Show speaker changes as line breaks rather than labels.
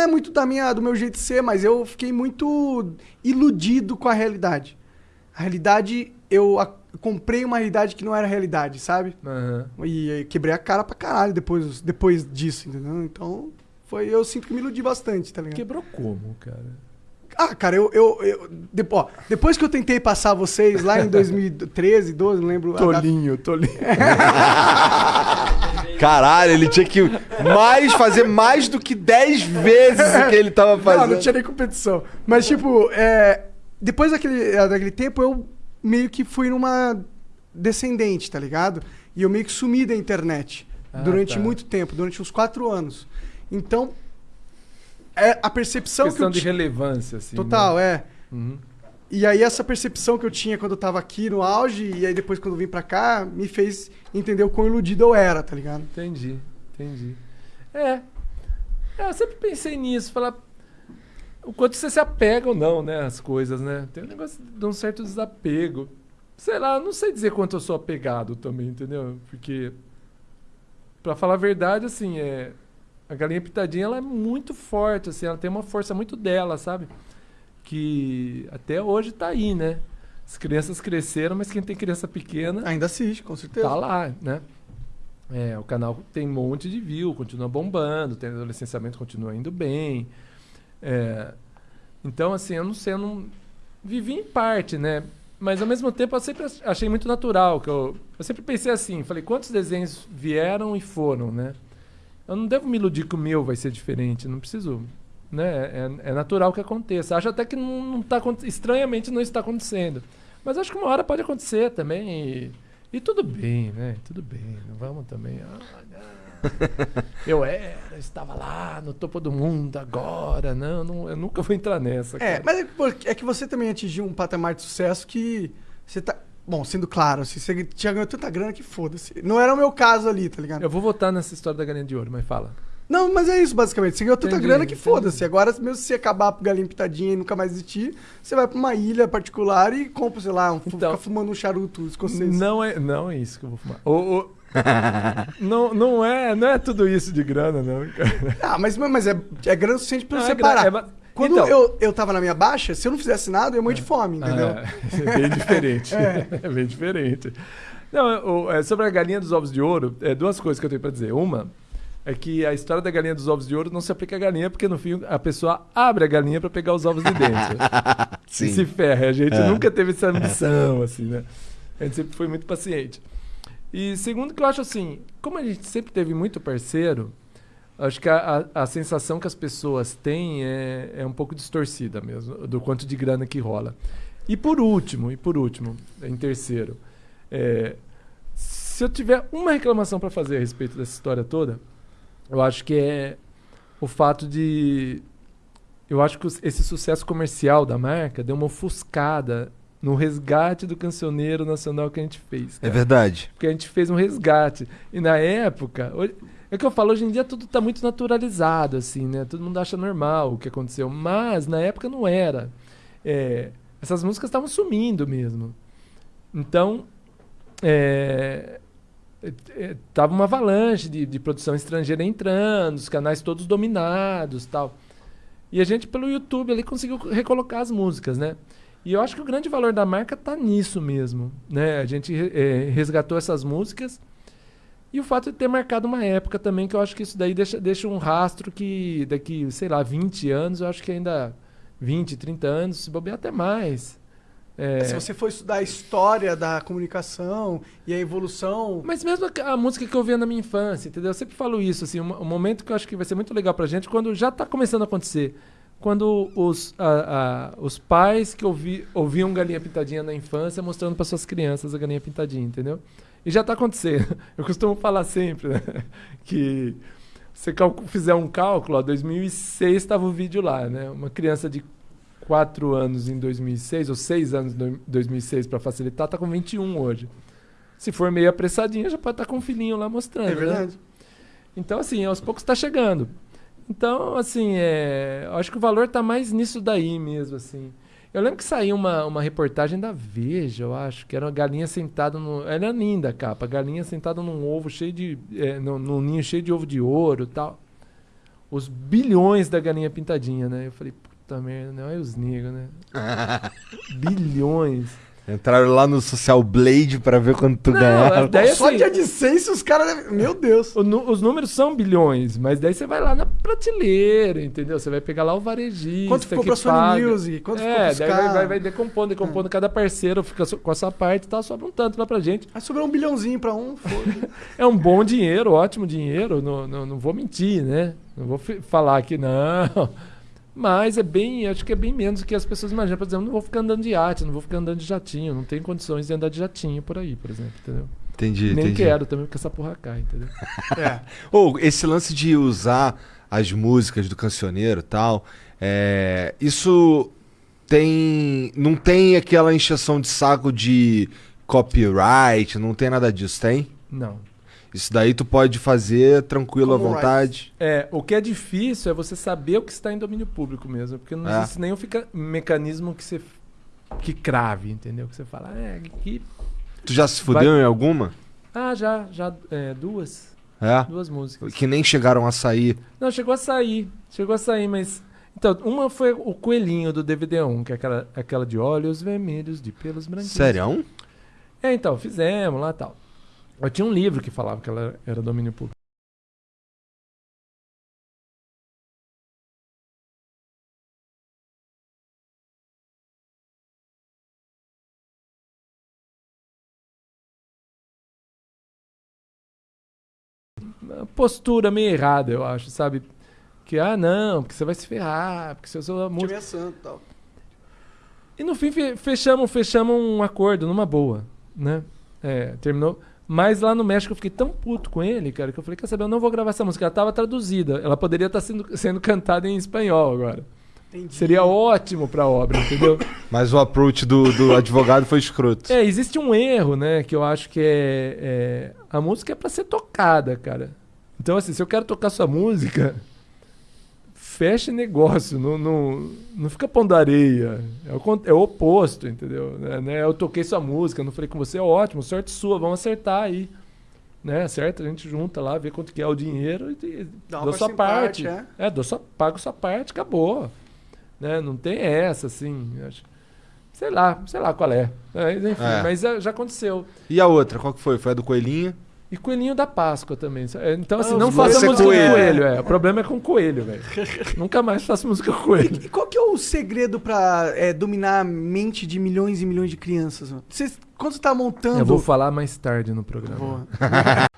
não é muito da minha, do meu jeito de ser, mas eu fiquei muito iludido com a realidade. A realidade, eu a- comprei uma realidade que não era realidade, sabe?
Aham.
E aí quebrei a cara pra caralho depois, depois disso, entendeu? Então, foi, eu sinto que me iludi bastante, tá ligado?
Quebrou como, cara?
Ah, cara, eu. eu, eu depo- ó, depois que eu tentei passar vocês lá em 2013, 12, não lembro. a data-
Tolinho, tolinho.
Caralho, ele tinha que mais fazer mais do que 10 vezes o que ele tava
Não,
fazendo.
não tinha nem competição. Mas, tipo, é, depois daquele, é, daquele tempo, eu meio que fui numa descendente, tá ligado? E eu meio que sumi da internet
Ah,
durante
tá.
muito tempo, durante uns quatro anos. Então, é a percepção que
Questão
eu
de relevância, assim.
Total,
né?
é.
Uhum.
E aí essa percepção que eu tinha quando eu tava aqui no auge, e aí depois quando eu vim pra cá, me fez entender o quão iludido eu era, tá ligado?
Entendi, entendi. É. É, Eu sempre pensei nisso, falar o quanto você se apega ou não, né, às coisas, né? Tem um negócio de um certo desapego. Sei lá, não sei dizer quanto eu sou apegado também, entendeu? Porque pra falar a verdade, assim, é a galinha pitadinha ela é muito forte, assim, ela tem uma força muito dela, sabe? Que até hoje tá aí, né? As crianças cresceram, mas quem tem criança pequena
Ainda assiste, com certeza.
tá lá, né? É, o canal tem um monte de view, continua bombando, tem o licenciamento continua indo bem. É, então, assim, eu não sei, eu não vivi em parte, né? Mas ao mesmo tempo eu sempre ach- achei muito natural, que eu, eu sempre pensei assim, falei, quantos desenhos vieram e foram, né? Eu não devo me iludir que o meu vai ser diferente, não preciso, né? É, é natural que aconteça. Acho até que não, não tá, acon- estranhamente não está acontecendo. Mas acho que uma hora pode acontecer também e, e tudo bem, né? Tudo bem, não vamos também. ah, não. eu era, estava lá no topo do mundo agora, não, não eu nunca vou entrar nessa.
É,
cara.
mas é, porque- é que você também atingiu um patamar de sucesso que você tá. Bom, sendo claro, assim, você tinha ganhado tanta grana que foda-se. Não era o meu caso ali, tá ligado?
Eu vou votar nessa história da galinha de ouro, mas fala.
Não, mas é isso, basicamente. Você ganhou tanta
Entendi,
grana que foda-se. Agora, mesmo se você acabar pro galinha pitadinha e nunca mais existir, você vai pra uma ilha particular e compra, sei lá, um,
Então-
fica fumando um charuto escocês.
Não é, não é isso que eu vou fumar. O- o- não, não, é, não é tudo isso de grana, não, cara.
Ah, mas, mas é, é grana suficiente pra
Não,
você
é
parar.
é ba-
Quando
Então-
eu, eu tava na minha baixa, se eu não fizesse nada, eu ia morrer de fome, entendeu?
Ah, é bem diferente.
É.
É. bem diferente. Não, é, sobre a galinha dos ovos de ouro, é duas coisas que eu tenho pra dizer. Uma é que a história da galinha dos ovos de ouro não se aplica à galinha, porque no fim a pessoa abre a galinha pra pegar os ovos de dentro.
Sim.
E se ferra. A gente
É.
nunca teve essa ambição, assim, né? A gente sempre foi muito paciente. E segundo que eu acho assim, como a gente sempre teve muito parceiro, acho que a, a, a sensação que as pessoas têm é, é um pouco distorcida mesmo, do quanto de grana que rola. E por último, e por último, em terceiro, é, se eu tiver uma reclamação para fazer a respeito dessa história toda, eu acho que é o fato de eu acho que esse sucesso comercial da marca deu uma ofuscada no resgate do cancioneiro nacional que a gente fez.
É
cara.
verdade.
Porque a gente fez um resgate. E na época. hoje- É que eu falo, hoje em dia tudo tá muito naturalizado, assim, né? Todo mundo acha normal o que aconteceu. Mas na época não era. É, essas músicas estavam sumindo mesmo. Então. É, é, é, tava uma avalanche de, de produção estrangeira entrando, os canais todos dominados tal. E a gente, pelo YouTube, ali conseguiu recolocar as músicas, né? E eu acho que o grande valor da marca tá nisso mesmo, né? A gente eh, resgatou essas músicas e o fato de ter marcado uma época também, que eu acho que isso daí deixa, deixa um rastro que daqui, sei lá, 20 anos, eu acho que ainda 20, 30 anos, se bobear até mais. É,
Se você for estudar a história da comunicação e a evolução.
Mas mesmo a, a música que eu ouvia na minha infância, entendeu? Eu sempre falo isso, assim, um, um momento que eu acho que vai ser muito legal pra gente, quando já tá começando a acontecer. Quando os, a- a- os pais que ouvi, ouviam Galinha Pintadinha na infância mostrando para suas crianças a Galinha Pintadinha, entendeu? E já tá acontecendo. Eu costumo falar sempre, né? Que você fizer um cálculo, ó, 2006 estava o vídeo lá, né? Uma criança de 4 anos em 2006, ou 6 anos em 2006 para facilitar, tá com 21 hoje. Se for meio apressadinha, já pode estar com um filhinho lá mostrando.
É
né?
verdade.
Então, assim, aos poucos está chegando. Então, assim, é, eu acho que o valor tá mais nisso daí mesmo, assim. Eu lembro que saiu uma, uma reportagem da Veja, eu acho, que era uma galinha sentada no. Era linda a capa, galinha sentada num ovo cheio de. É, num, num ninho cheio de ovo de ouro e tal. os bilhões da galinha pintadinha, né? Eu falei, puta merda, não é os negros, né? bilhões.
Entraram lá no Social Blade pra ver quanto tu
Não,
ganhava.
daí
Só
assim,
de AdSense os caras. Meu Deus.
os números são bilhões, mas daí você vai lá na prateleira, entendeu? Você vai pegar lá o varejista
Quanto ficou
que
pra Sony. Music? Quanto ficou
é,
pros
daí vai, vai, vai decompondo, decompondo. Cada parceiro fica com a sua parte e tal, sobra um tanto lá pra gente.
Aí sobrou um bilhãozinho pra um.
É um bom dinheiro, ótimo dinheiro, não, não, não vou mentir, né? Não vou falar que não. Mas é bem, acho que é bem menos do que as pessoas imaginam. Por exemplo, não vou ficar andando de iate, não vou ficar andando de jatinho, não tenho condições de andar de jatinho por aí, por exemplo, entendeu?
Entendi,
Nem
entendi.
quero também, porque essa porra cai, entendeu?
é.
Ou esse lance de usar as músicas do cancioneiro e tal, é, isso tem. Não tem aquela encheção de saco de copyright, não tem nada disso, tem?
Não.
Isso daí tu pode fazer tranquilo à
Como
vontade.
É, o que é difícil é você saber o que está em domínio público mesmo, porque não
É.
existe nenhum fica- mecanismo que você que crave, entendeu? Que você fala, é, que
Tu já se fudeu em alguma?
ah, já, já é, duas,
É.
duas músicas.
Que nem chegaram a sair.
Não, chegou a sair. Chegou a sair, mas. Então, uma foi o coelhinho do DVD1, que é aquela, aquela de olhos vermelhos, de pelos branquinhos.
Sério?
É, então, fizemos lá e tal. Eu tinha um livro que falava que ela era domínio público. Postura meio errada, eu acho, sabe? Que, ah, não, porque você vai se ferrar, porque se eu sou a música.
Time santo e tal.
E no fim fe- fechamos, fechamos um acordo numa boa, né? É, terminou. Mas lá no México eu fiquei tão puto com ele, cara, que eu falei, quer saber, eu não vou gravar essa música. Ela tava traduzida. Ela poderia estar sendo, sendo cantada em espanhol agora.
Entendi.
Seria ótimo pra obra, entendeu?
Mas o approach do, do advogado foi escroto.
é, existe um erro, né? Que eu acho que é. é- a música é pra ser tocada, cara. Então, assim, se eu quero tocar sua música, fecha negócio, não, não, não fica pondo areia. É o, é o oposto, entendeu? Né, né? Eu toquei sua música, não falei com você, ótimo, sorte sua, vamos acertar aí. Né? Acerta, a gente junta lá, vê quanto que é o dinheiro e,
Dá
dou sua parte.
porcentagem,
É, dou sua, pago sua parte, acabou. Né? Não tem essa, assim. acho- Sei lá, sei lá qual é. Mas, enfim,
É.
mas já, aconteceu.
E a outra, qual que foi? Foi a do Coelhinho?
E coelhinho da Páscoa também. É, Então, assim,
Ah,
não faça
é
música
coelho.
com coelho. É. O problema é com coelho, velho. Nunca mais faço música com coelho.
E qual que é o segredo pra é, dominar a mente de milhões e milhões de crianças? mano? Você, quando você tá montando.
Eu vou falar mais tarde no programa.
Boa.